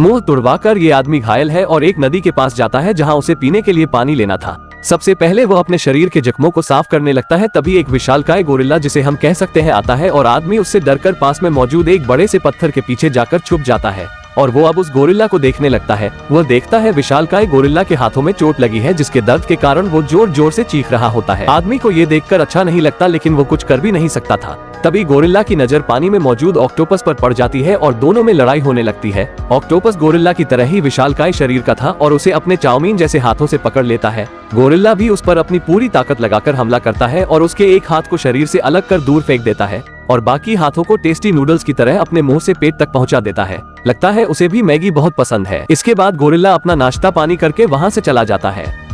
मुँह तुड़वाकर ये आदमी घायल है और एक नदी के पास जाता है जहाँ उसे पीने के लिए पानी लेना था। सबसे पहले वो अपने शरीर के जख्मों को साफ़ करने लगता है, तभी एक विशालकाय गोरिल्ला, जिसे हम कह सकते हैं, आता है और आदमी उससे डरकर पास में मौजूद एक बड़े से पत्थर के पीछे जाकर छुप जाता है। और वो अब उस गोरिल्ला को देखने लगता है। वह देखता है विशालकाय गोरिल्ला के हाथों में चोट लगी है, जिसके दर्द के कारण वो ज़ोर ज़ोर से चीख रहा होता है। आदमी को ये देखकर अच्छा नहीं लगता, लेकिन वो कुछ कर भी नहीं सकता था। तभी गोरिल्ला की नज़र पानी में मौजूद ऑक्टोपस पर पड़ जाती है और दोनों में लड़ाई होने लगती है। ऑक्टोपस गोरिल्ला की तरह ही विशालकाय शरीर का था और उसे अपने चाउमीन जैसे हाथों से पकड़ लेता है। गोरिल्ला भी उस पर अपनी पूरी ताकत लगाकर हमला करता है और उसके एक हाथ को शरीर से अलग कर दूर फेंक देता है। और बाकी हाथों को टेस्टी नूडल्स की तरह अपने मुँह से पेट तक पहुँचा देता है। लगता है उसे भी मैगी बहुत पसंद है। इसके बाद गोरिल्ला अपना नाश्ता पानी करके वहाँ से चला जाता है।